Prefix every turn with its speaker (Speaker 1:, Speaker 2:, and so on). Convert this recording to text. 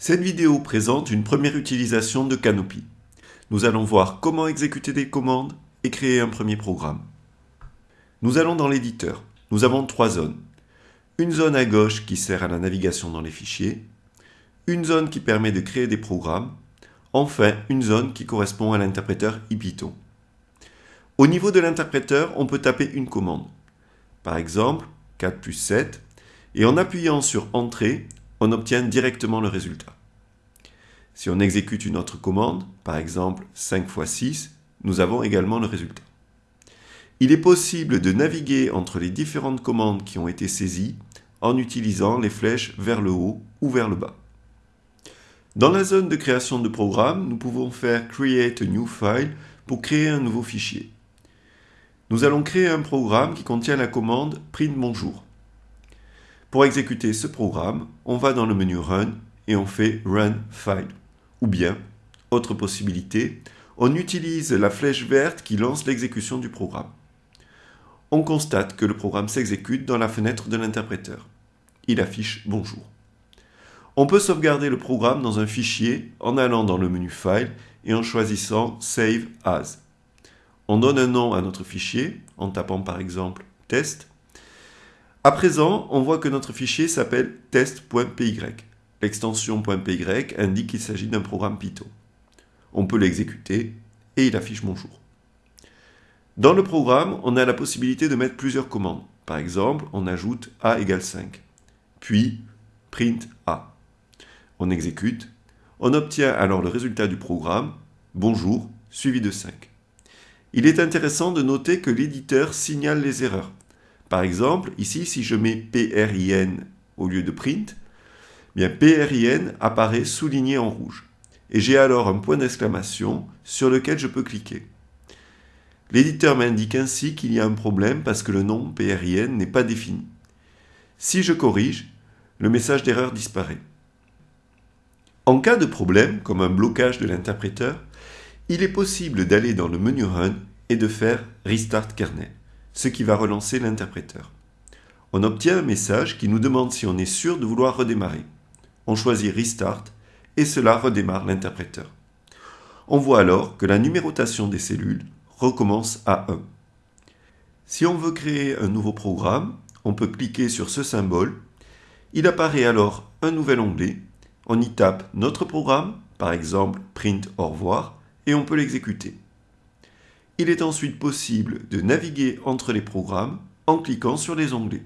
Speaker 1: Cette vidéo présente une première utilisation de Canopy. Nous allons voir comment exécuter des commandes et créer un premier programme. Nous allons dans l'éditeur. Nous avons trois zones. Une zone à gauche qui sert à la navigation dans les fichiers, une zone qui permet de créer des programmes, enfin une zone qui correspond à l'interpréteur IPython. Au niveau de l'interpréteur, on peut taper une commande. Par exemple, 4 plus 7, et en appuyant sur Entrée, on obtient directement le résultat. Si on exécute une autre commande, par exemple 5 x 6, nous avons également le résultat. Il est possible de naviguer entre les différentes commandes qui ont été saisies en utilisant les flèches vers le haut ou vers le bas. Dans la zone de création de programme, nous pouvons faire Create a new file pour créer un nouveau fichier. Nous allons créer un programme qui contient la commande print bonjour. Pour exécuter ce programme, on va dans le menu Run et on fait Run File. Ou bien, autre possibilité, on utilise la flèche verte qui lance l'exécution du programme. On constate que le programme s'exécute dans la fenêtre de l'interpréteur. Il affiche Bonjour. On peut sauvegarder le programme dans un fichier en allant dans le menu File et en choisissant Save As. On donne un nom à notre fichier en tapant par exemple Test à présent, on voit que notre fichier s'appelle test.py. L'extension .py indique qu'il s'agit d'un programme Python. On peut l'exécuter et il affiche bonjour. Dans le programme, on a la possibilité de mettre plusieurs commandes. Par exemple, on ajoute a égale 5, puis print a. On exécute, on obtient alors le résultat du programme, bonjour, suivi de 5. Il est intéressant de noter que l'éditeur signale les erreurs. Par exemple, ici, si je mets PRIN au lieu de print, bien PRIN apparaît souligné en rouge. Et j'ai alors un point d'exclamation sur lequel je peux cliquer. L'éditeur m'indique ainsi qu'il y a un problème parce que le nom PRIN n'est pas défini. Si je corrige, le message d'erreur disparaît. En cas de problème, comme un blocage de l'interpréteur, il est possible d'aller dans le menu Run et de faire Restart kernel ce qui va relancer l'interpréteur. On obtient un message qui nous demande si on est sûr de vouloir redémarrer. On choisit Restart et cela redémarre l'interpréteur. On voit alors que la numérotation des cellules recommence à 1. Si on veut créer un nouveau programme, on peut cliquer sur ce symbole. Il apparaît alors un nouvel onglet. On y tape notre programme, par exemple print au revoir, et on peut l'exécuter. Il est ensuite possible de naviguer entre les programmes en cliquant sur les onglets.